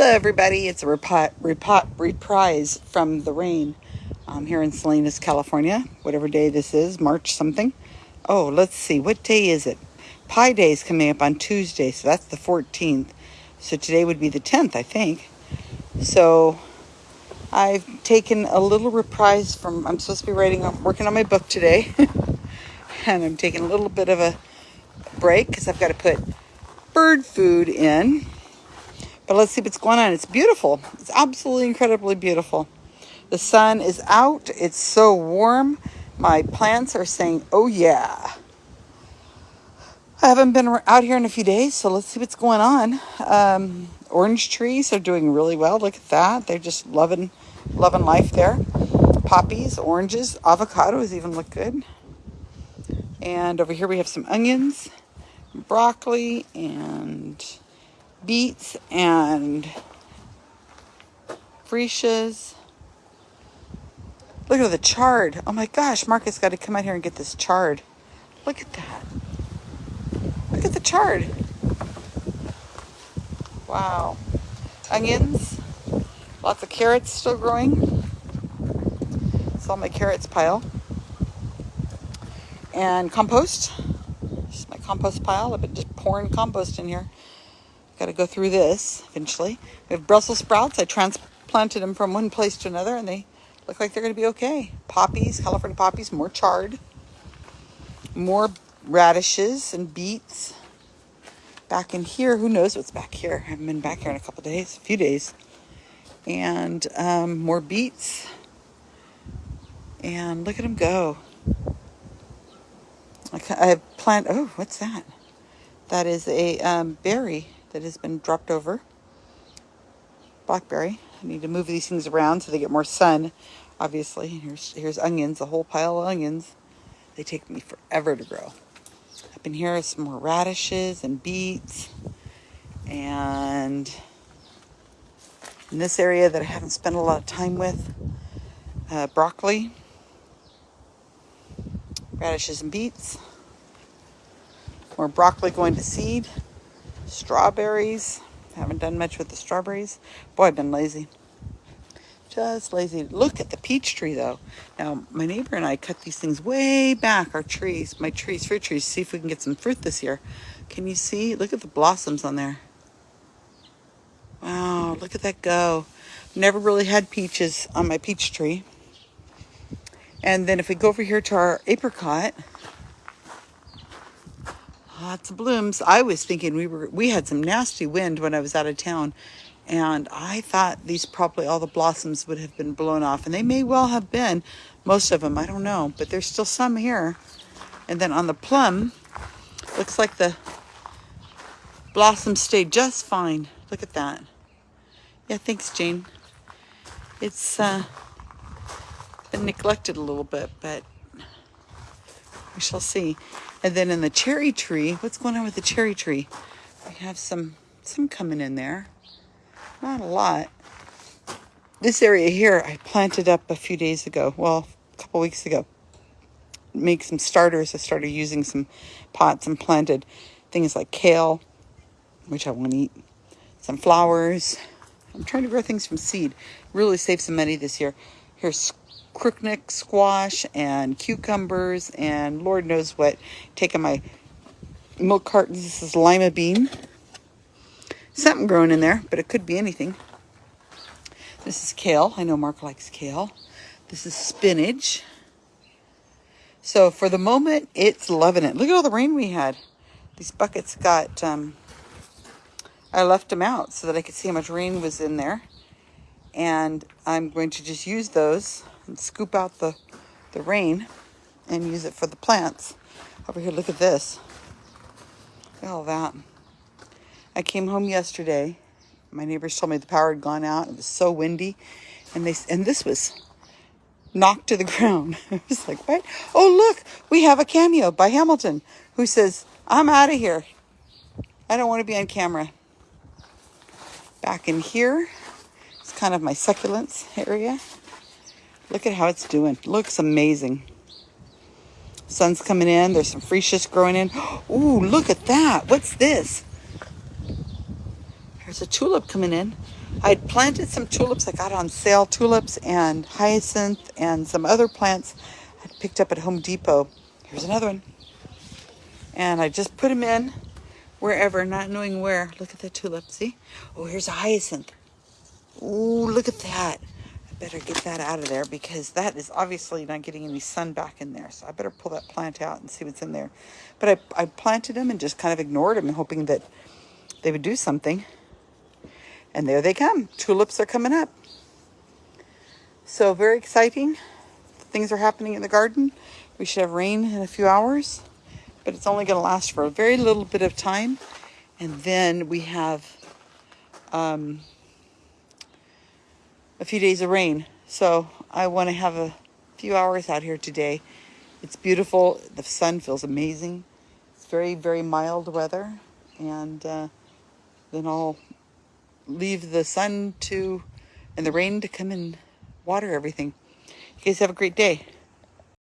Hello, everybody. It's a repi- repi- reprise from the rain um, here in Salinas, California. Whatever day this is, March something. Oh, let's see. What day is it? Pi Day is coming up on Tuesday, so that's the 14th. So today would be the 10th, I think. So I've taken a little reprise from. I'm supposed to be writing, I'm working on my book today, and I'm taking a little bit of a break because I've got to put bird food in but let's see what's going on. It's beautiful. It's absolutely incredibly beautiful. The sun is out. It's so warm. My plants are saying, oh yeah. I haven't been out here in a few days, so let's see what's going on. Um, orange trees are doing really well. Look at that. They're just loving, loving life there. Poppies, oranges, avocados even look good. And over here we have some onions, broccoli, and beets and freesias. Look at the chard. Oh my gosh, Marcus got to come out here and get this chard. Look at that. Look at the chard. Wow. Onions. Lots of carrots still growing. It's all my carrots pile. And compost. This is my compost pile. I've been just pouring compost in here. Got to go through this eventually. We have Brussels sprouts. I transplanted them from one place to another and they look like they're going to be okay. Poppies, California poppies, more chard. More radishes and beets. Back in here, who knows what's back here? I haven't been back here in a couple days, a few days. And um, more beets. And look at them go. I have plant. Oh, what's that? That is a um, berry that has been dropped over. Blackberry. I need to move these things around so they get more sun, obviously. Here's, here's onions, a whole pile of onions. They take me forever to grow. Up in here is some more radishes and beets. And in this area that I haven't spent a lot of time with, uh, broccoli, radishes and beets. More broccoli going to seed. Strawberries. Haven't done much with the strawberries. Boy, I've been lazy. Just lazy. Look at the peach tree, though. Now, my neighbor and I cut these things way back, our trees, my trees, fruit trees, see if we can get some fruit this year. Can you see? Look at the blossoms on there. Wow, look at that go. Never really had peaches on my peach tree. And then if we go over here to our apricot, lots of blooms. I was thinking we were we had some nasty wind when I was out of town, and I thought these probably all the blossoms would have been blown off, and they may well have been, most of them. I don't know, but there's still some here. And then on the plum, looks like the blossoms stayed just fine. Look at that. Yeah, thanks, Jane. It's uh, been neglected a little bit, but we shall see. And then in the cherry tree, what's going on with the cherry tree? We have some some coming in there. Not a lot. This area here I planted up a few days ago. Well, a couple weeks ago. Make some starters. I started using some pots and planted things like kale, which I want to eat. Some flowers. I'm trying to grow things from seed. Really save some money this year. Here's crookneck squash and cucumbers and Lord knows what. Taking my milk cartons. This is lima bean. Something growing in there, but it could be anything. This is kale. I know Mark likes kale. This is spinach. So for the moment, it's loving it. Look at all the rain we had. These buckets got, um, I left them out so that I could see how much rain was in there. And I'm going to just use those and scoop out the, the rain and use it for the plants. Over here, look at this. Look at all that. I came home yesterday. My neighbors told me the power had gone out. It was so windy. And they and this was knocked to the ground. I was like, what? Oh, look, we have a cameo by Hamilton who says, I'm out of here. I don't want to be on camera. Back in here, it's kind of my succulents area. Look at how it's doing. Looks amazing. Sun's coming in. There's some freesias growing in. Ooh, look at that. What's this? There's a tulip coming in. I'd planted some tulips. I got on sale tulips and hyacinth and some other plants I picked up at Home Depot. Here's another one. And I just put them in wherever, not knowing where. Look at the tulip, see? Oh, here's a hyacinth. Ooh, look at that. Better get that out of there because that is obviously not getting any sun back in there. So I better pull that plant out and see what's in there. But I, I planted them and just kind of ignored them, hoping that they would do something. And there they come. Tulips are coming up. So very exciting. Things are happening in the garden. We should have rain in a few hours, but it's only going to last for a very little bit of time. And then we have um, a few days of rain. So I want to have a few hours out here today. It's beautiful. The sun feels amazing. It's very, very mild weather. And uh, then I'll leave the sun to and the rain to come and water everything. You guys have a great day.